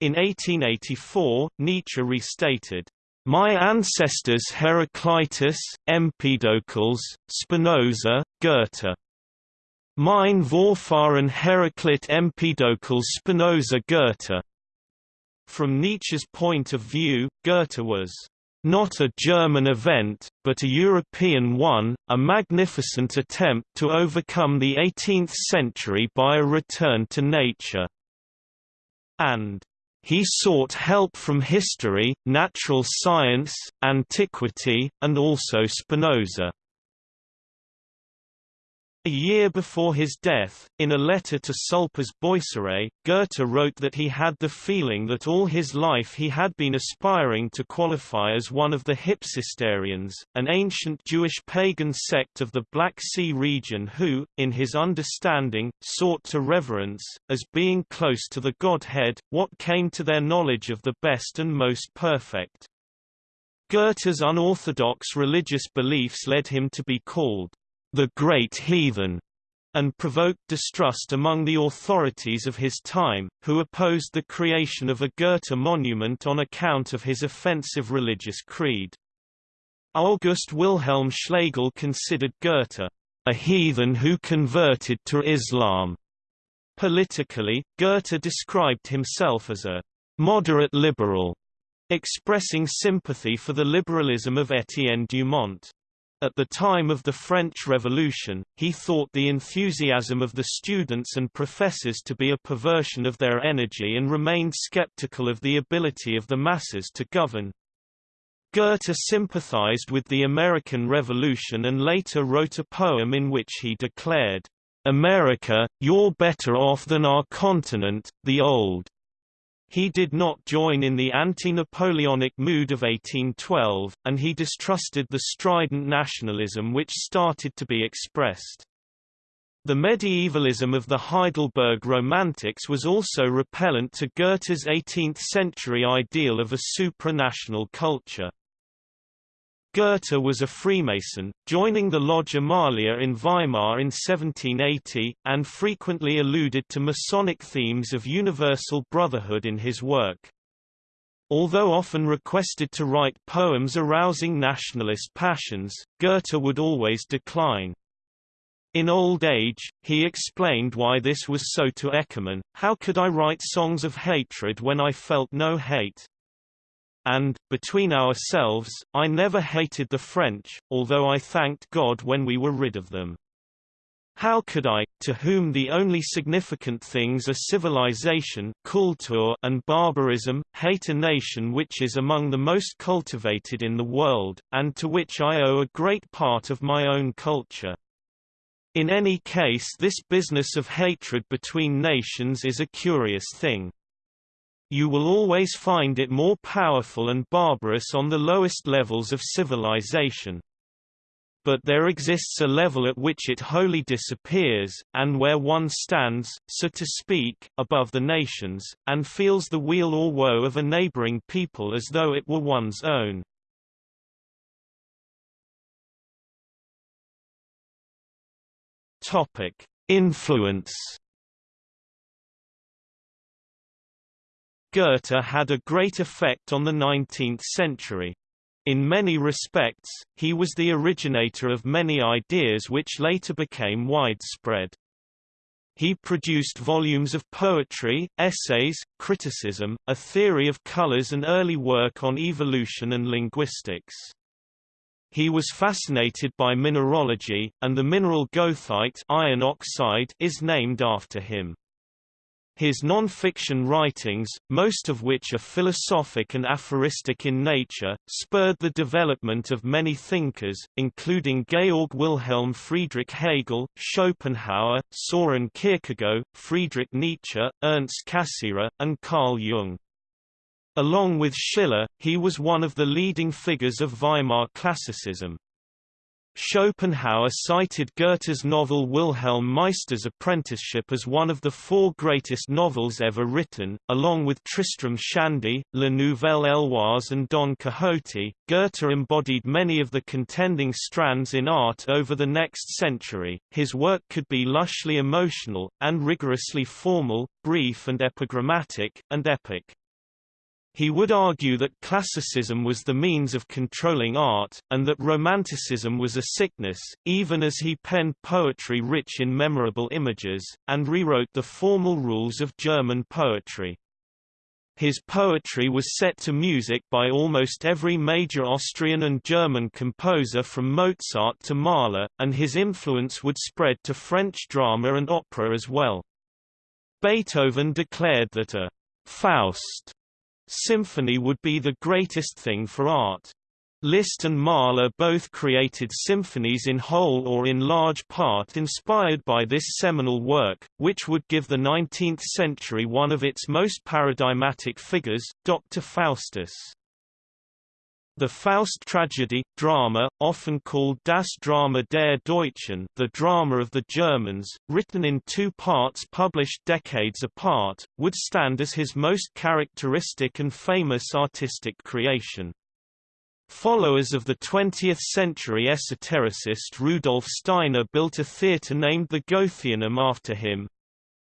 In 1884, Nietzsche restated, my ancestors Heraclitus, Empedocles, Spinoza, Goethe Mein Vorfahren Heraklit Empedokles Spinoza Goethe. From Nietzsche's point of view, Goethe was not a German event, but a European one, a magnificent attempt to overcome the 18th century by a return to nature. And he sought help from history, natural science, antiquity, and also Spinoza. A year before his death, in a letter to Sulpice Boisserée, Goethe wrote that he had the feeling that all his life he had been aspiring to qualify as one of the Hypsistarians, an ancient Jewish pagan sect of the Black Sea region who, in his understanding, sought to reverence, as being close to the Godhead, what came to their knowledge of the best and most perfect. Goethe's unorthodox religious beliefs led him to be called the great heathen, and provoked distrust among the authorities of his time, who opposed the creation of a Goethe monument on account of his offensive religious creed. August Wilhelm Schlegel considered Goethe, a heathen who converted to Islam. Politically, Goethe described himself as a moderate liberal, expressing sympathy for the liberalism of Étienne Dumont. At the time of the French Revolution, he thought the enthusiasm of the students and professors to be a perversion of their energy and remained skeptical of the ability of the masses to govern. Goethe sympathized with the American Revolution and later wrote a poem in which he declared, "'America, you're better off than our continent, the old. He did not join in the anti-Napoleonic mood of 1812, and he distrusted the strident nationalism which started to be expressed. The medievalism of the Heidelberg Romantics was also repellent to Goethe's 18th-century ideal of a supranational culture. Goethe was a Freemason, joining the Lodge Amalia in Weimar in 1780, and frequently alluded to Masonic themes of universal brotherhood in his work. Although often requested to write poems arousing nationalist passions, Goethe would always decline. In old age, he explained why this was so to Eckermann, how could I write songs of hatred when I felt no hate? And, between ourselves, I never hated the French, although I thanked God when we were rid of them. How could I, to whom the only significant things are civilization culture and barbarism, hate a nation which is among the most cultivated in the world, and to which I owe a great part of my own culture? In any case this business of hatred between nations is a curious thing. You will always find it more powerful and barbarous on the lowest levels of civilization. But there exists a level at which it wholly disappears, and where one stands, so to speak, above the nations, and feels the weal or woe of a neighboring people as though it were one's own. Topic: Influence Goethe had a great effect on the 19th century. In many respects, he was the originator of many ideas which later became widespread. He produced volumes of poetry, essays, criticism, a theory of colors and early work on evolution and linguistics. He was fascinated by mineralogy, and the mineral goethite iron oxide is named after him. His non-fiction writings, most of which are philosophic and aphoristic in nature, spurred the development of many thinkers, including Georg Wilhelm Friedrich Hegel, Schopenhauer, Soren Kierkegaard, Friedrich Nietzsche, Ernst Cassirer, and Carl Jung. Along with Schiller, he was one of the leading figures of Weimar classicism. Schopenhauer cited Goethe's novel Wilhelm Meister's Apprenticeship as one of the four greatest novels ever written, along with Tristram Shandy, La Nouvelle Heloise and Don Quixote. Goethe embodied many of the contending strands in art over the next century. His work could be lushly emotional, and rigorously formal, brief and epigrammatic, and epic. He would argue that classicism was the means of controlling art, and that romanticism was a sickness, even as he penned poetry rich in memorable images, and rewrote the formal rules of German poetry. His poetry was set to music by almost every major Austrian and German composer from Mozart to Mahler, and his influence would spread to French drama and opera as well. Beethoven declared that a Faust Symphony would be the greatest thing for art. Liszt and Mahler both created symphonies in whole or in large part inspired by this seminal work, which would give the 19th century one of its most paradigmatic figures, Dr. Faustus. The Faust tragedy, drama, often called Das Drama der Deutschen the drama of the Germans, written in two parts published decades apart, would stand as his most characteristic and famous artistic creation. Followers of the 20th-century esotericist Rudolf Steiner built a theatre named the Goetheanum after him,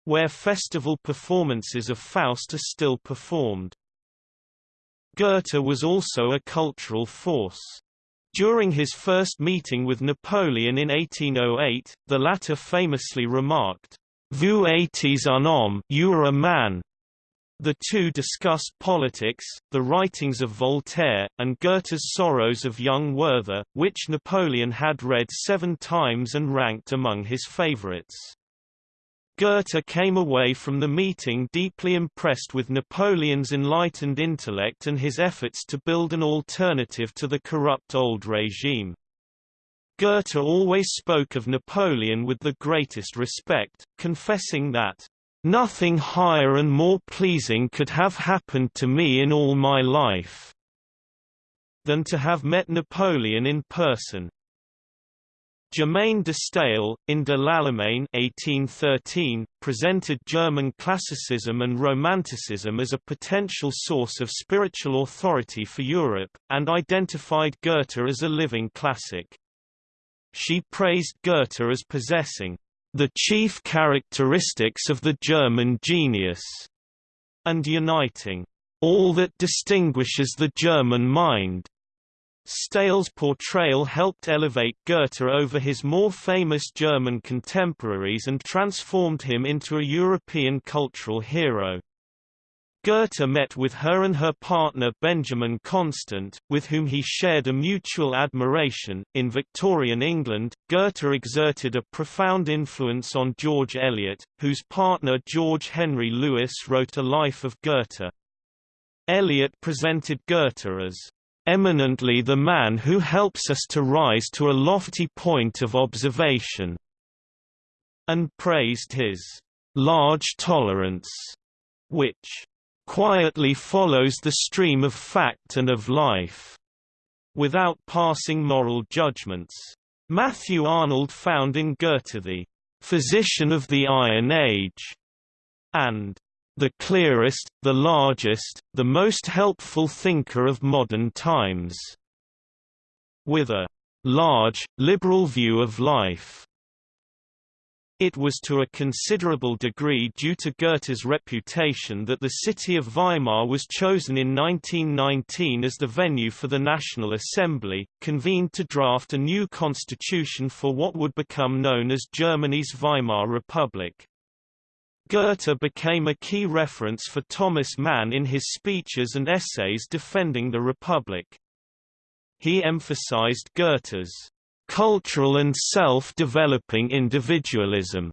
where festival performances of Faust are still performed. Goethe was also a cultural force. During his first meeting with Napoleon in 1808, the latter famously remarked, Vous êtes un homme you are a man, the two discussed politics, the writings of Voltaire, and Goethe's Sorrows of Young Werther, which Napoleon had read seven times and ranked among his favorites. Goethe came away from the meeting deeply impressed with Napoleon's enlightened intellect and his efforts to build an alternative to the corrupt old regime. Goethe always spoke of Napoleon with the greatest respect, confessing that Nothing higher and more pleasing could have happened to me in all my life than to have met Napoleon in person. Germaine de Stael, in De l'Allemagne 1813, presented German classicism and romanticism as a potential source of spiritual authority for Europe, and identified Goethe as a living classic. She praised Goethe as possessing the chief characteristics of the German genius, and uniting all that distinguishes the German mind. Stael's portrayal helped elevate Goethe over his more famous German contemporaries and transformed him into a European cultural hero. Goethe met with her and her partner Benjamin Constant, with whom he shared a mutual admiration. In Victorian England, Goethe exerted a profound influence on George Eliot, whose partner George Henry Lewes wrote a life of Goethe. Eliot presented Goethe as eminently the man who helps us to rise to a lofty point of observation, and praised his large tolerance, which quietly follows the stream of fact and of life, without passing moral judgments. Matthew Arnold found in Goethe the physician of the Iron Age, and the clearest, the largest, the most helpful thinker of modern times, with a large, liberal view of life. It was to a considerable degree due to Goethe's reputation that the city of Weimar was chosen in 1919 as the venue for the National Assembly, convened to draft a new constitution for what would become known as Germany's Weimar Republic. Goethe became a key reference for Thomas Mann in his speeches and essays defending the Republic. He emphasized Goethe's cultural and self-developing individualism,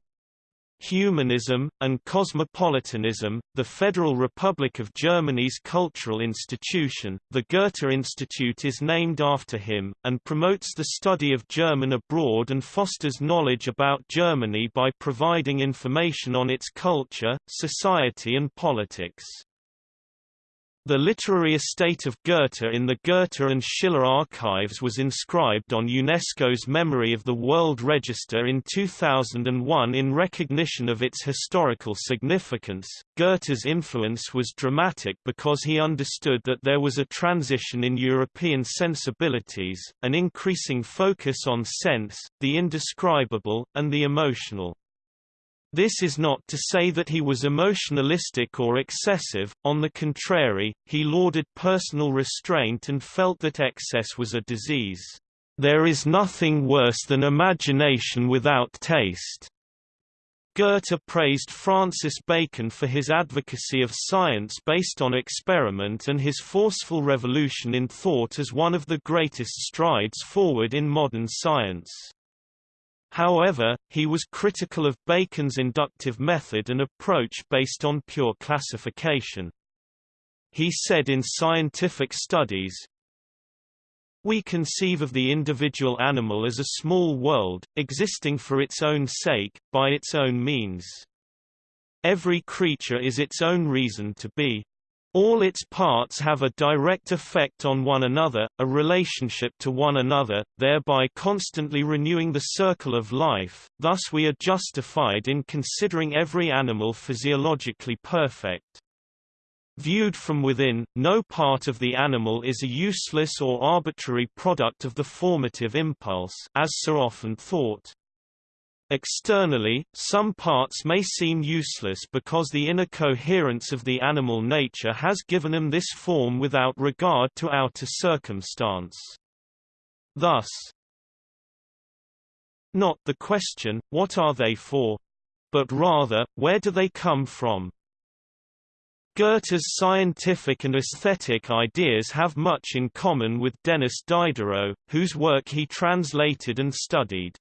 humanism, and cosmopolitanism. The Federal Republic of Germany's cultural institution, the Goethe Institute is named after him, and promotes the study of German abroad and fosters knowledge about Germany by providing information on its culture, society and politics. The literary estate of Goethe in the Goethe and Schiller archives was inscribed on UNESCO's Memory of the World Register in 2001 in recognition of its historical significance. Goethe's influence was dramatic because he understood that there was a transition in European sensibilities, an increasing focus on sense, the indescribable, and the emotional. This is not to say that he was emotionalistic or excessive, on the contrary, he lauded personal restraint and felt that excess was a disease. There is nothing worse than imagination without taste. Goethe praised Francis Bacon for his advocacy of science based on experiment and his forceful revolution in thought as one of the greatest strides forward in modern science. However, he was critical of Bacon's inductive method and approach based on pure classification. He said in Scientific Studies, We conceive of the individual animal as a small world, existing for its own sake, by its own means. Every creature is its own reason to be. All its parts have a direct effect on one another, a relationship to one another, thereby constantly renewing the circle of life, thus we are justified in considering every animal physiologically perfect. Viewed from within, no part of the animal is a useless or arbitrary product of the formative impulse as so often thought. Externally, some parts may seem useless because the inner coherence of the animal nature has given them this form without regard to outer circumstance. Thus, not the question, what are they for? But rather, where do they come from? Goethe's scientific and aesthetic ideas have much in common with Denis Diderot, whose work he translated and studied.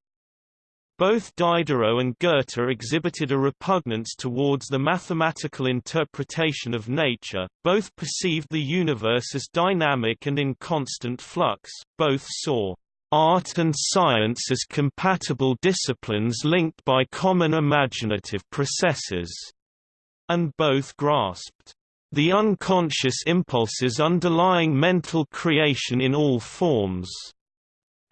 Both Diderot and Goethe exhibited a repugnance towards the mathematical interpretation of nature, both perceived the universe as dynamic and in constant flux, both saw art and science as compatible disciplines linked by common imaginative processes and both grasped the unconscious impulses underlying mental creation in all forms.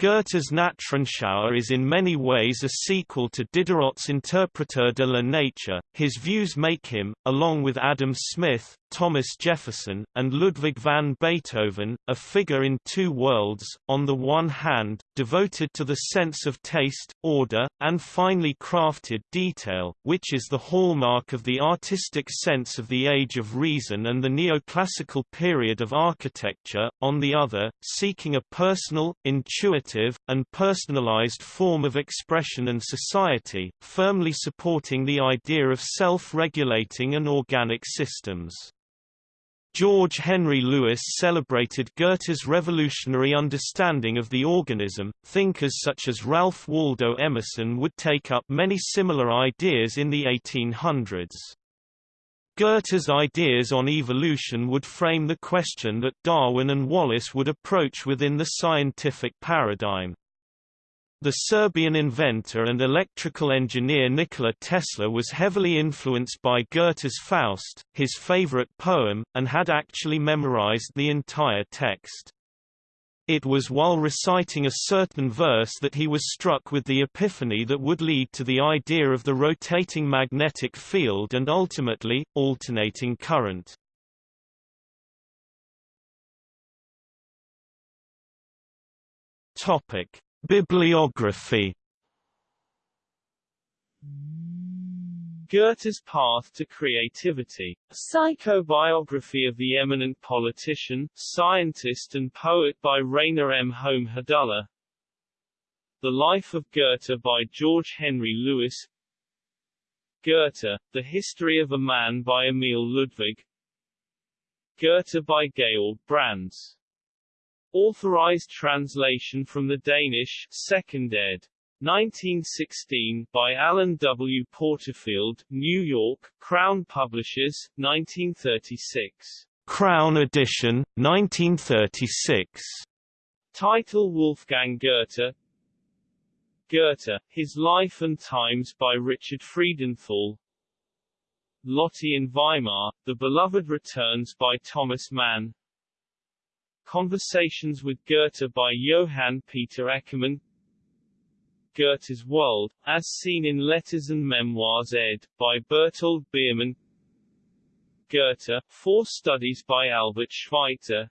Goethe's Naturanschauung is in many ways a sequel to Diderot's Interpreteur de la Nature. His views make him, along with Adam Smith, Thomas Jefferson, and Ludwig van Beethoven, a figure in two worlds, on the one hand, devoted to the sense of taste, order, and finely crafted detail, which is the hallmark of the artistic sense of the Age of Reason and the neoclassical period of architecture, on the other, seeking a personal, intuitive, and personalized form of expression and society, firmly supporting the idea of self-regulating and organic systems. George Henry Lewes celebrated Goethe's revolutionary understanding of the organism. Thinkers such as Ralph Waldo Emerson would take up many similar ideas in the 1800s. Goethe's ideas on evolution would frame the question that Darwin and Wallace would approach within the scientific paradigm. The Serbian inventor and electrical engineer Nikola Tesla was heavily influenced by Goethe's Faust, his favorite poem, and had actually memorized the entire text. It was while reciting a certain verse that he was struck with the epiphany that would lead to the idea of the rotating magnetic field and ultimately, alternating current. Topic. Bibliography. Goethe's Path to Creativity, a psychobiography of the eminent politician, scientist and poet by Rainer M. Holm-Hadulla The Life of Goethe by George Henry Lewes. Goethe, The History of a Man by Emil Ludwig. Goethe by Georg Brandes Authorized translation from the Danish, 2nd ed. 1916, by Alan W. Porterfield, New York, Crown Publishers, 1936. Crown Edition, 1936. Title Wolfgang Goethe Goethe, His Life and Times by Richard Friedenthal Lotte in Weimar, The Beloved Returns by Thomas Mann Conversations with Goethe by Johann Peter Eckermann Goethe's World, as seen in Letters and Memoirs ed. by Bertold Biermann Goethe, Four Studies by Albert Schweitzer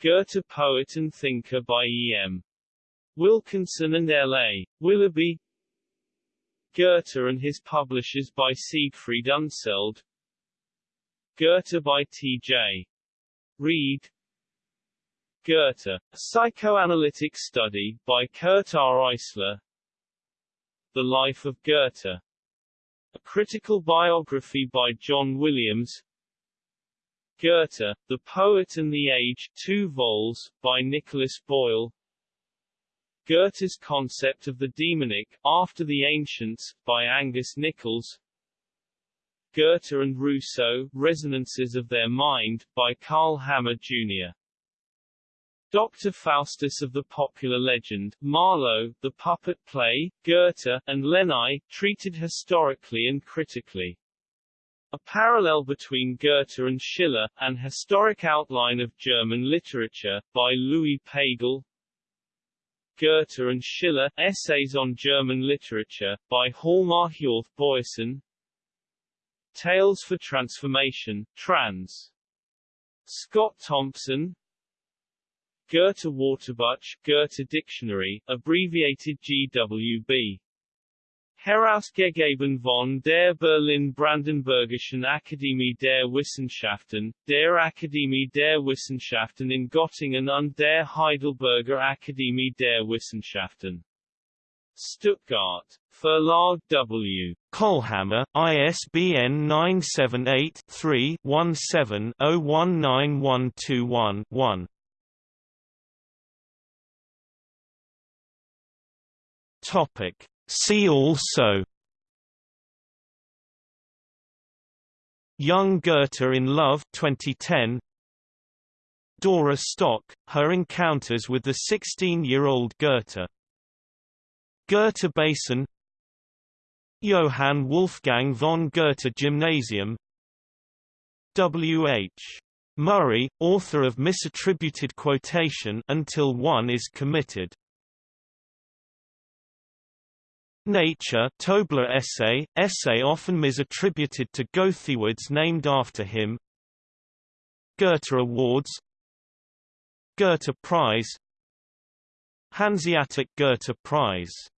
Goethe Poet and Thinker by E.M. Wilkinson and L.A. Willoughby Goethe and his publishers by Siegfried Unseld Goethe by T.J. Reed Goethe, a psychoanalytic study, by Kurt R. Eissler The Life of Goethe. A critical biography by John Williams Goethe, The Poet and the Age, 2 vols, by Nicholas Boyle Goethe's Concept of the Demonic, After the Ancients, by Angus Nichols Goethe and Rousseau, Resonances of Their Mind, by Karl Hammer, Jr. Dr. Faustus of the popular legend, Marlowe, the puppet play, Goethe, and Lenine, treated historically and critically. A parallel between Goethe and Schiller, An Historic Outline of German Literature, by Louis Pagel Goethe and Schiller, Essays on German Literature, by Hjalmar Hjorth Boyesen Tales for Transformation, trans. Scott Thompson Goethe Wörterbuch, Goethe Dictionary, abbreviated GWB. Herausgegeben von der Berlin-Brandenburgischen Akademie der Wissenschaften, der Akademie der Wissenschaften in Göttingen und der Heidelberger Akademie der Wissenschaften. Stuttgart. Verlag W. Kohlhammer, ISBN 978 3 17 019121 1. Topic. See also Young Goethe in Love 2010 Dora Stock, her encounters with the 16-year-old Goethe Goethe Basin Johann Wolfgang von Goethe Gymnasium W. H. Murray, author of misattributed quotation until one is committed Nature Tobler essay, essay often misattributed to Goethewords named after him. Goethe Awards. Goethe Prize. Hanseatic Goethe Prize